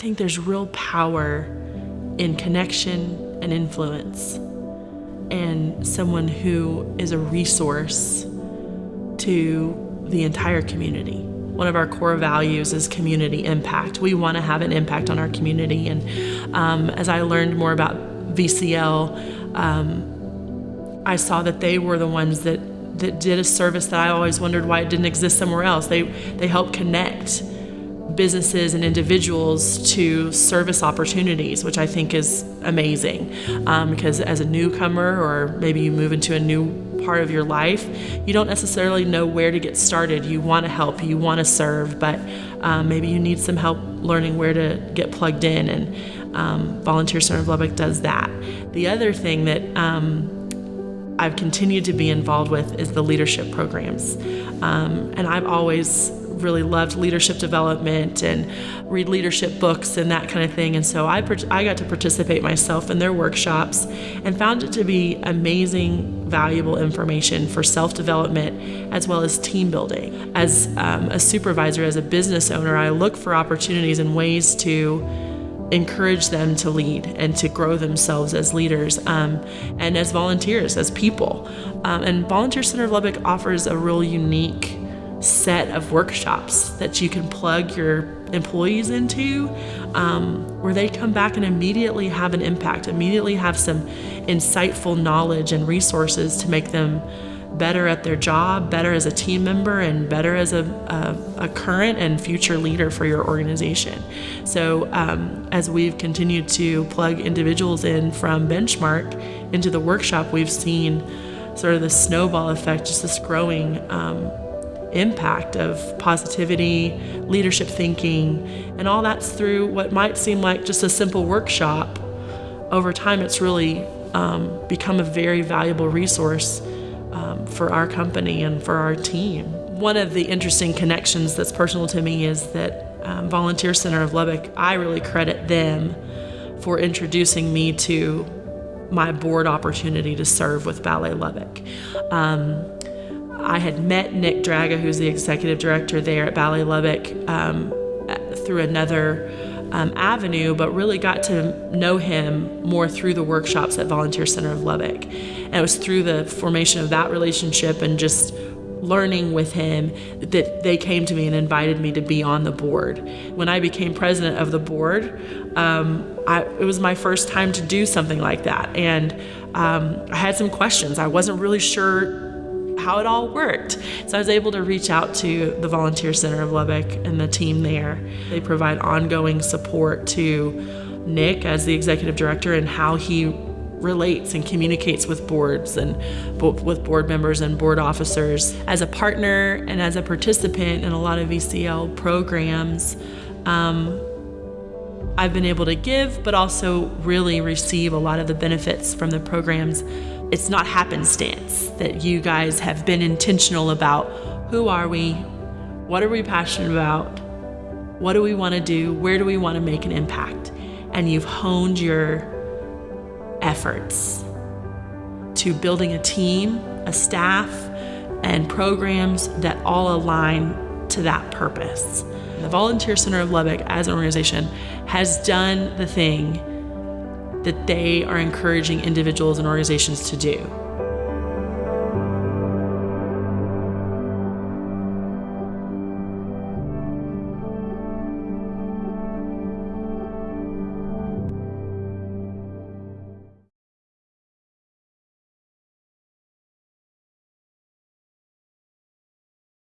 think there's real power in connection and influence and someone who is a resource to the entire community. One of our core values is community impact. We want to have an impact on our community. And um, as I learned more about VCL, um, I saw that they were the ones that, that did a service that I always wondered why it didn't exist somewhere else. They, they help connect businesses and individuals to service opportunities, which I think is amazing. Um, because as a newcomer, or maybe you move into a new part of your life, you don't necessarily know where to get started. You want to help, you want to serve, but um, maybe you need some help learning where to get plugged in. And um, Volunteer Center of Lubbock does that. The other thing that um, I've continued to be involved with is the leadership programs. Um, and I've always really loved leadership development and read leadership books and that kind of thing. And so I, I got to participate myself in their workshops and found it to be amazing, valuable information for self development as well as team building. As um, a supervisor, as a business owner, I look for opportunities and ways to encourage them to lead and to grow themselves as leaders um, and as volunteers, as people. Um, and Volunteer Center of Lubbock offers a real unique set of workshops that you can plug your employees into um, where they come back and immediately have an impact, immediately have some insightful knowledge and resources to make them better at their job, better as a team member, and better as a, a, a current and future leader for your organization. So, um, as we've continued to plug individuals in from Benchmark into the workshop, we've seen sort of the snowball effect, just this growing. Um, impact of positivity, leadership thinking, and all that's through what might seem like just a simple workshop. Over time, it's really um, become a very valuable resource um, for our company and for our team. One of the interesting connections that's personal to me is that um, Volunteer Center of Lubbock, I really credit them for introducing me to my board opportunity to serve with Ballet Lubbock. Um, I had met Nick Draga, who's the executive director there at Ballet Lubbock, um, through another um, avenue, but really got to know him more through the workshops at Volunteer Center of Lubbock. And it was through the formation of that relationship and just learning with him that they came to me and invited me to be on the board. When I became president of the board, um, I, it was my first time to do something like that. And um, I had some questions. I wasn't really sure how it all worked. So I was able to reach out to the Volunteer Center of Lubbock and the team there. They provide ongoing support to Nick as the executive director and how he relates and communicates with boards and with board members and board officers. As a partner and as a participant in a lot of VCL programs, um, I've been able to give, but also really receive a lot of the benefits from the programs. It's not happenstance that you guys have been intentional about who are we, what are we passionate about, what do we want to do, where do we want to make an impact, and you've honed your efforts to building a team, a staff, and programs that all align to that purpose. The Volunteer Center of Lubbock, as an organization, has done the thing that they are encouraging individuals and organizations to do.